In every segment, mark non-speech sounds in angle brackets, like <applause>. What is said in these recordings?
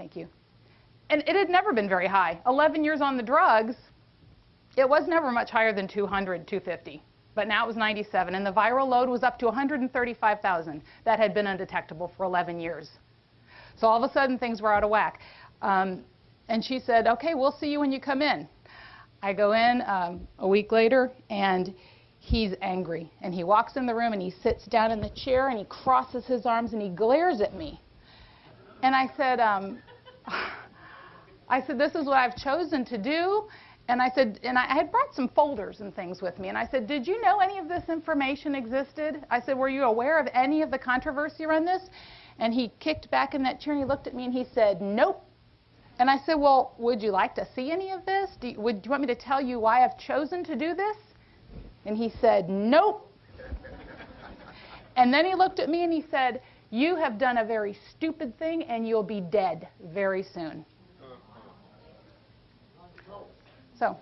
Thank you. And it had never been very high. 11 years on the drugs, it was never much higher than 200, 250. But now it was 97, and the viral load was up to 135,000. That had been undetectable for 11 years. So all of a sudden, things were out of whack. Um, and she said, okay, we'll see you when you come in. I go in um, a week later, and he's angry. And he walks in the room, and he sits down in the chair, and he crosses his arms, and he glares at me. And I said, um, <sighs> I said, this is what I've chosen to do. And I said, and I had brought some folders and things with me. And I said, did you know any of this information existed? I said, were you aware of any of the controversy around this? And he kicked back in that chair and he looked at me and he said, nope. And I said, well, would you like to see any of this? Do you, would, do you want me to tell you why I've chosen to do this? And he said, nope. and then he looked at me and he said, you have done a very stupid thing and you'll be dead very soon. So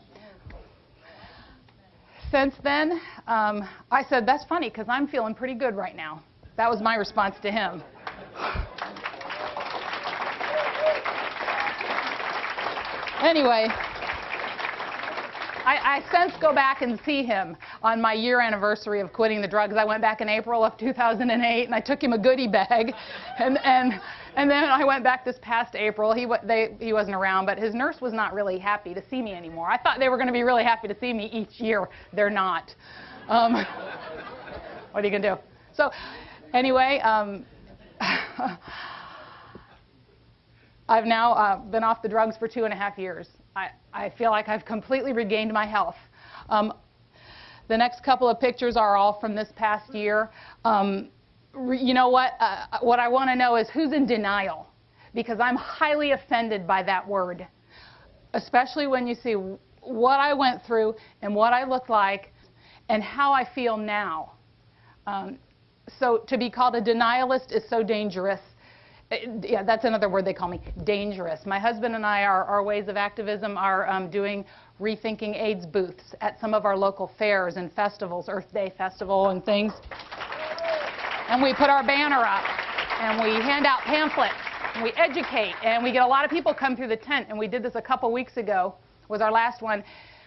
since then, um, I said, that's funny because I'm feeling pretty good right now. That was my response to him. anyway, I, I since go back and see him on my year anniversary of quitting the drugs. I went back in April of 2008 and I took him a goodie bag. <laughs> And, and, and then I went back this past April. He, they, he wasn't around, but his nurse was not really happy to see me anymore. I thought they were going to be really happy to see me each year. They're not. Um, <laughs> what are you going to do? So anyway, um, <laughs> I've now uh, been off the drugs for two and a half years. I, I feel like I've completely regained my health. Um, the next couple of pictures are all from this past year. Um, you know what? Uh, what I want to know is who's in denial, because I'm highly offended by that word, especially when you see what I went through and what I look like and how I feel now. Um, so to be called a denialist is so dangerous. Uh, yeah, that's another word they call me, dangerous. My husband and I, our, our ways of activism are um, doing rethinking AIDS booths at some of our local fairs and festivals, Earth Day Festival and things. And we put our banner up, and we hand out pamphlets, and we educate, and we get a lot of people come through the tent. And we did this a couple weeks ago, was our last one.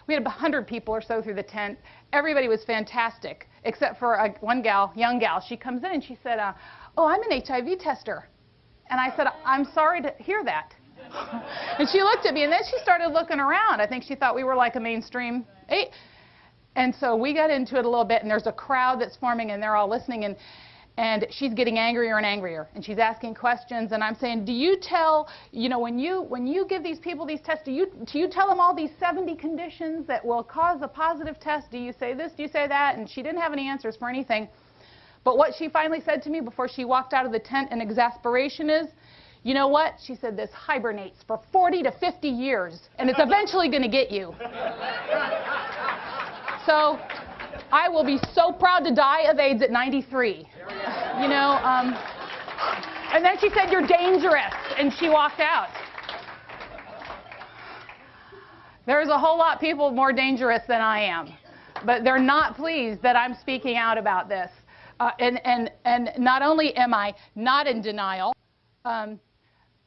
We had 100 people or so through the tent. Everybody was fantastic, except for a, one gal, young gal. She comes in and she said, uh, oh, I'm an HIV tester. And I said, I'm sorry to hear that. <laughs> and she looked at me, and then she started looking around. I think she thought we were like a mainstream. Eight. And so we got into it a little bit, and there's a crowd that's forming, and they're all listening. And, and she's getting angrier and angrier, and she's asking questions. And I'm saying, do you tell, you know, when you when you give these people these tests, do you do you tell them all these 70 conditions that will cause a positive test? Do you say this? Do you say that? And she didn't have any answers for anything. But what she finally said to me before she walked out of the tent in exasperation is, you know what? She said, this hibernates for 40 to 50 years, and it's eventually going to get you. <laughs> so I will be so proud to die of AIDS at 93. You know, um, and then she said, you're dangerous, and she walked out. There's a whole lot of people more dangerous than I am, but they're not pleased that I'm speaking out about this. Uh, and, and, and not only am I not in denial, um,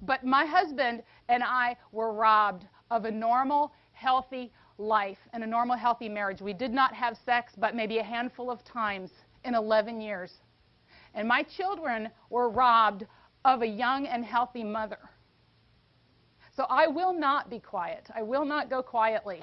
but my husband and I were robbed of a normal, healthy life and a normal, healthy marriage. We did not have sex but maybe a handful of times in 11 years. And my children were robbed of a young and healthy mother. So I will not be quiet. I will not go quietly.